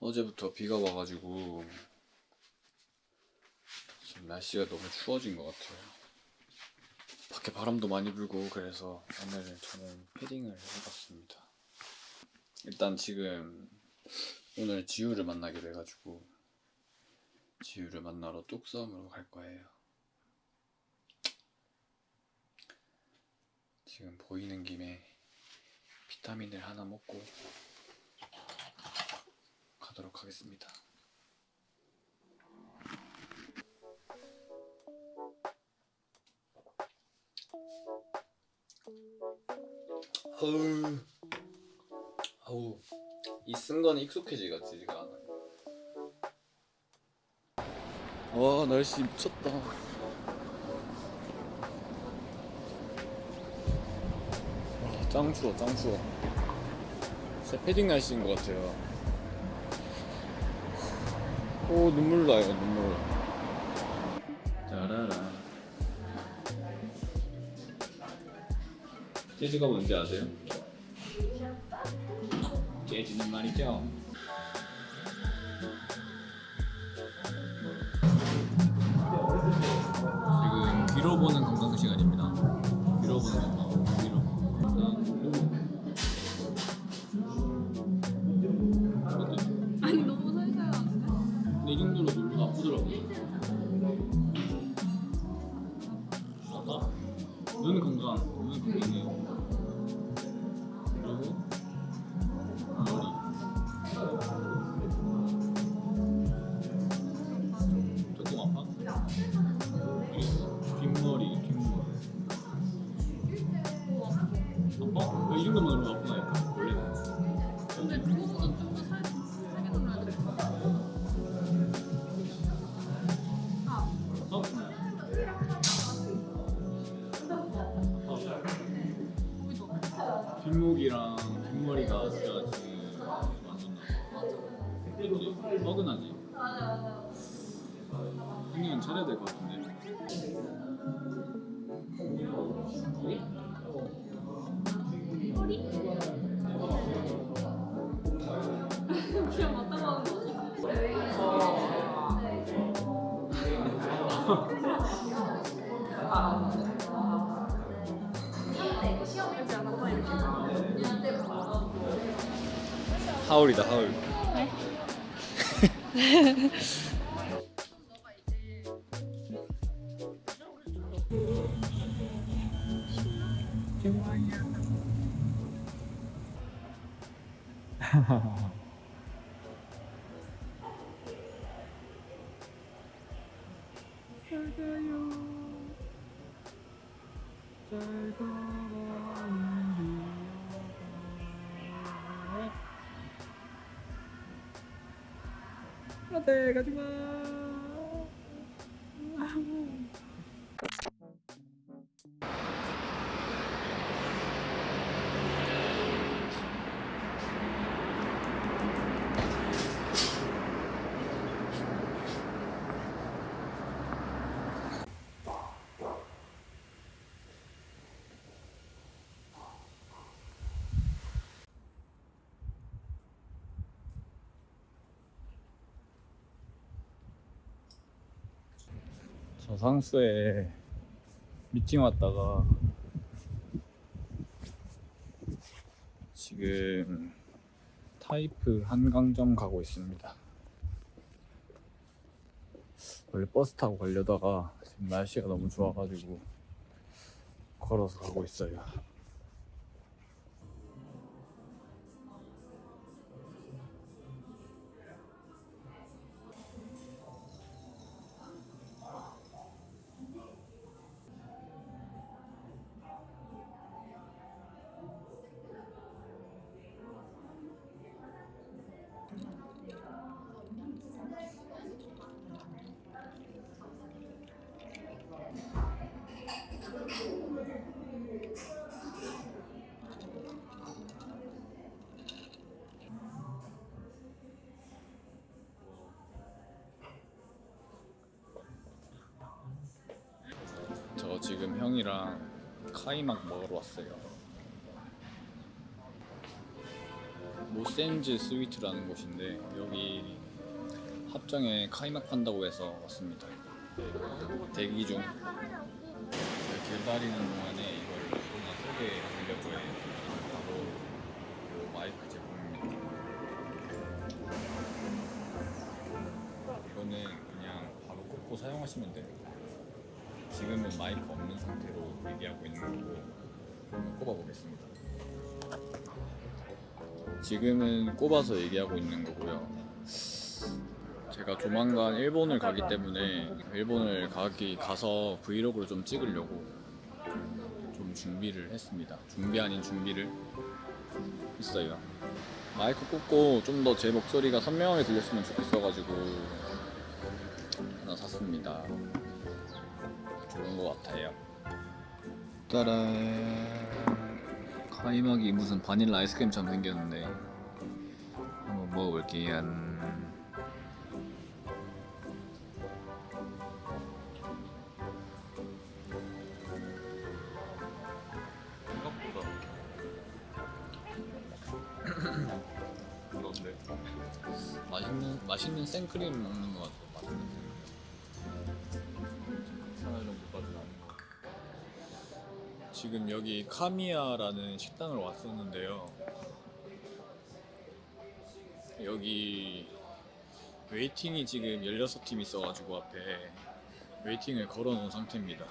어제부터 비가 와가지고 지금 날씨가 너무 추워진 것 같아요. 밖에 바람도 많이 불고 그래서 오늘 저는 패딩을 해봤습니다. 일단 지금 오늘 지우를 만나게 돼가지고 지우를 만나러 뚝섬으로 갈 거예요. 지금 보이는 김에 비타민을 하나 먹고 가도록 하겠습니다. 아우, 이 쓴 거는 익숙해지지가 않아요. 와 날씨 미쳤다. 와, 짱 추워, 짱 추워. 진짜 패딩 날씨인 것 같아요. 오 눈물 나요 눈물. 짜라라. 재즈가 뭔지 아세요? 재즈는 말이죠 아파? 이 정도만 해도 아프나 그냥 하는 거지. 시험이지 않았다 이렇 게. 하울이다 하울. 안돼 가지마. 저 상수에 미팅 왔다가 지금 타이프 한강점 가고 있습니다. 원래 버스 타고 가려다가 지금 날씨가 너무 좋아가지고 걸어서 가고 있어요. 저 지금 형이랑 카이막 먹으러 왔어요. 모센즈 스위트라는 곳인데 여기 합정에 카이막한다고 해서 왔습니다. 대기 중. 제가 길다리는 동안에 이걸 하나 소개하려고 해요. 바로 이 마이크 제품입니다. 이거는 그냥 바로 꽂고 사용하시면 돼요. 지금은 마이크 없는 상태로 얘기하고 있는 거고 한번 꼽아보겠습니다. 지금은 꼽아서 얘기하고 있는 거고요. 제가 조만간 일본을 가기 때문에 일본을 가기 가서 브이로그를 좀 찍으려고 좀 준비를 했습니다. 준비 아닌 준비를 했어요. 마이크 꽂고 좀 더 제 목소리가 선명하게 들렸으면 좋겠어가지고 하나 샀습니다. 좋은 것 같아요. 따란 카이막이 무슨 바닐라 아이스크림처럼 생겼는데 한번 먹어볼게요. 지금 여기 카미야라는 식당을 왔었는데요. 여기 waiting이 지금 16팀 있어가지고 앞에 waiting을 걸어 놓은 상태입니다.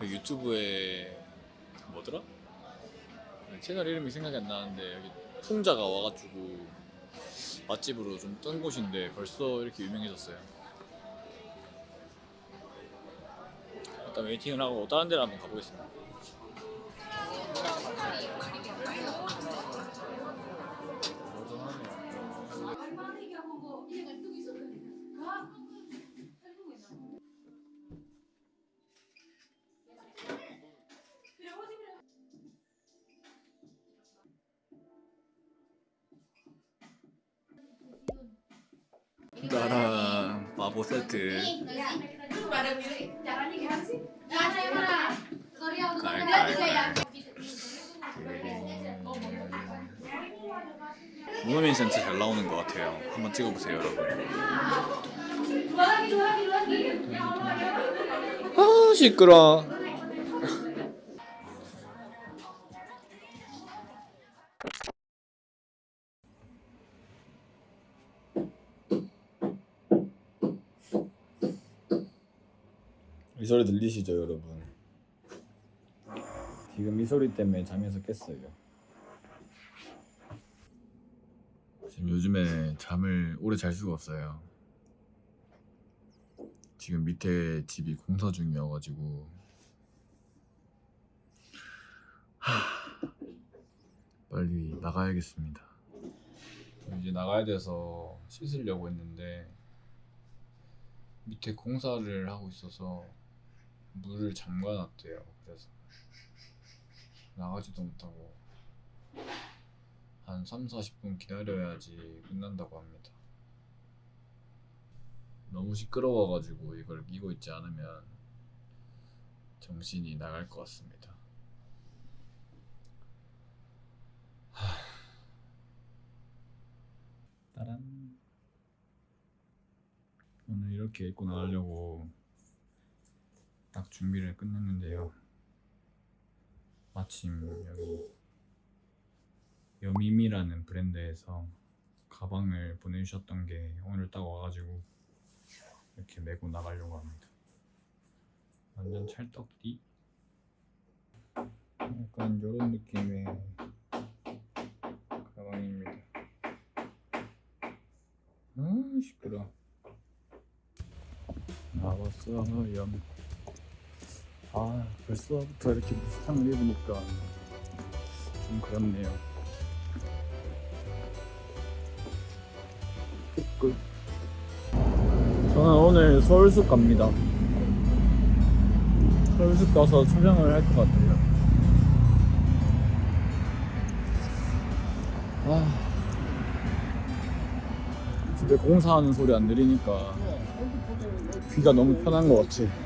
그 유튜브에 뭐더라? 채널 이름이 생각이 안 나는데 여기 풍자가 와가지고 맛집으로 좀 뜬 곳인데 벌써 이렇게 유명해졌어요. 일단 웨이팅을 하고 다른 데를 한번 가보겠습니다. 따란 바보 세트 모노민 센스 잘 나오는 것 같아요. 한번 찍어보세요, 여러분. 아 시끄러. 이 소리 들리시죠, 여러분? 지금 이 소리 때문에 잠에서 깼어요. 지금 요즘에 잠을 오래 잘 수가 없어요. 지금 밑에 집이 공사 중이어가지고 하... 빨리 나가야겠습니다. 이제 나가야 돼서 씻으려고 했는데 밑에 공사를 하고 있어서 물을 잠가놨대요. 그래서 나가지도 못하고 한 3, 40분 기다려야지 끝난다고 합니다. 너무 시끄러워가지고 이걸 끼고 있지 않으면 정신이 나갈 것 같습니다. 하... 따란 오늘 이렇게 입고 나가려고 딱 준비를 끝냈는데요. 마침 여기 여미미라는 브랜드에서 가방을 보내주셨던 게 오늘 딱 와가지고 이렇게 메고 나가려고 합니다. 완전 찰떡띠. 약간 이런 느낌의 가방입니다. 아 시끄러. 나왔어요. 아 벌써부터 이렇게 걸 입으니까 좀 그렇네요. 끝. 저는 오늘 서울숲 갑니다. 서울숲 가서 촬영을 할 것 같아요. 아, 집에 공사하는 소리 안 들리니까 귀가 너무 편한 것 같아.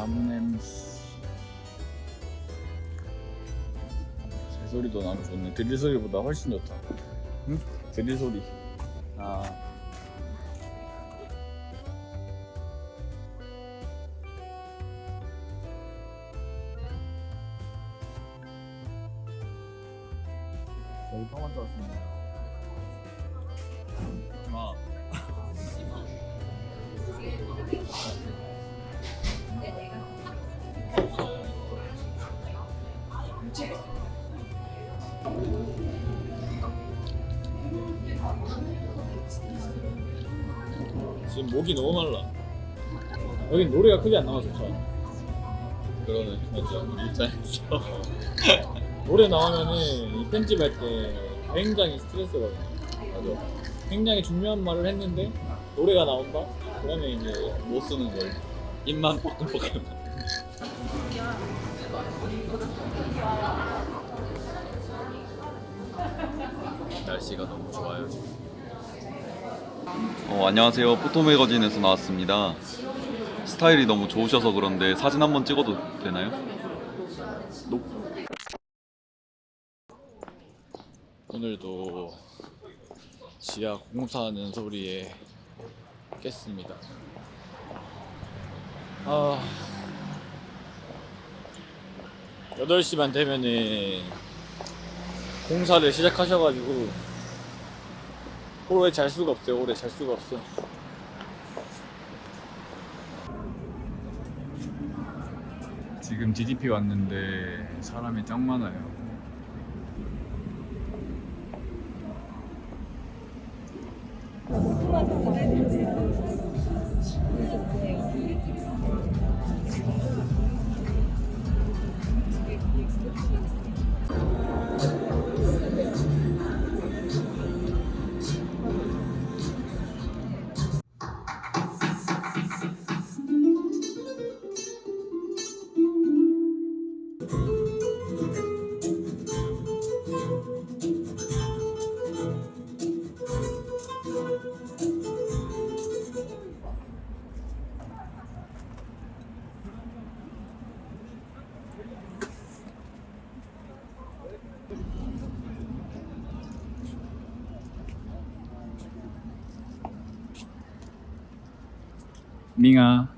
나무 냄새. 새소리도 나무 좋네. 드릴 소리보다 훨씬 좋다. 응? 드릴 소리 아. 열방한 줄 알았습니다. 아. 지금 목이 너무 말라. 여긴 노래가 크게 안 나와서 좋다. 그러네, 맞아. 우리 입장에서. 노래 나오면은 이 편집할 때 굉장히 스트레스거든요. 맞아. 굉장히 중요한 말을 했는데 노래가 나온다? 그러면 이제 못 쓰는 거예요. 입만 뻐끔뻐끔. 날씨가 너무 좋아요 지금. 어, 안녕하세요. 포토매거진에서 나왔습니다. 스타일이 너무 좋으셔서 그런데 사진 한번 찍어도 되나요? 오늘도 지하 공사하는 소리에 깼습니다. 아, 8시만 되면은 공사를 시작하셔가지고 오래 잘 수가 없어요. 오래 잘 수가 없어. 지금 DDP 왔는데 사람이 짱 많아요. 밍아.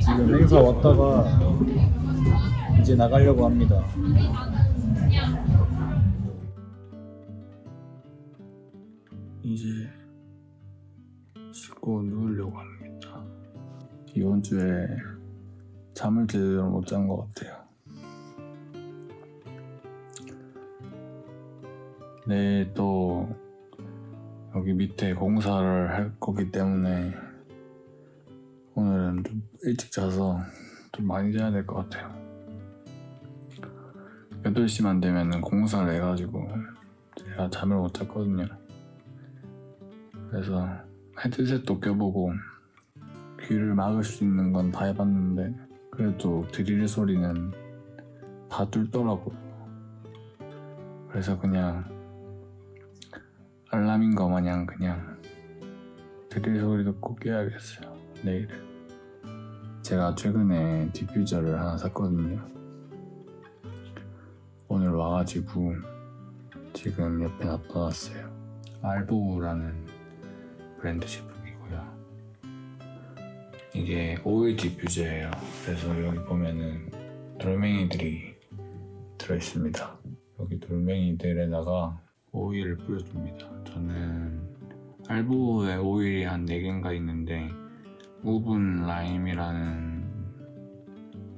지금 행사 왔다가 이제 나가려고 합니다. 이번 주에 잠을 제대로 못 잔 것 같아요. 내일 또 여기 밑에 공사를 할 거기 때문에 오늘은 좀 일찍 자서 좀 많이 자야 될 것 같아요. 8시만 되면 공사를 해가지고 제가 잠을 못 잤거든요. 그래서 헤드셋도 껴보고 귀를 막을 수 있는 건 다 해봤는데 그래도 드릴 소리는 다 뚫더라고요. 그래서 그냥 알람인 거 마냥 그냥 드릴 소리 듣고 깨야겠어요. 내일은. 제가 최근에 디퓨저를 하나 샀거든요. 오늘 와가지고 지금 옆에 놔둬놨어요. 알보라는 브랜드 제품이고요. 이게 오일 diffuser예요. 그래서 여기 보면은 돌멩이들이 들어있습니다. 여기 돌멩이들에다가 오일을 뿌려줍니다. 저는 알보의 오일이 한 4개인가 있는데 우분 라임이라는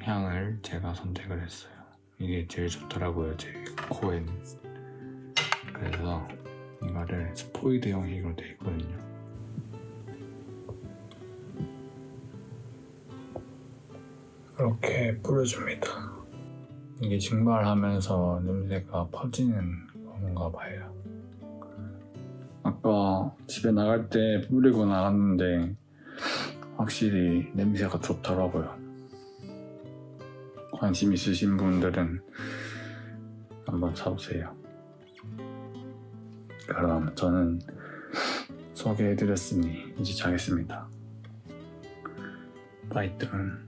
향을 제가 선택을 했어요. 이게 제일 좋더라고요, 제 코엔. 그래서 이거를 스포이드 형식으로 되어 있거든요. 이렇게 뿌려줍니다. 이게 증발하면서 냄새가 퍼지는 건가 봐요. 아까 집에 나갈 때 뿌리고 나갔는데 확실히 냄새가 좋더라고요. 관심 있으신 분들은 한번 사보세요. 그럼 저는 소개해드렸으니 이제 자겠습니다. 바이든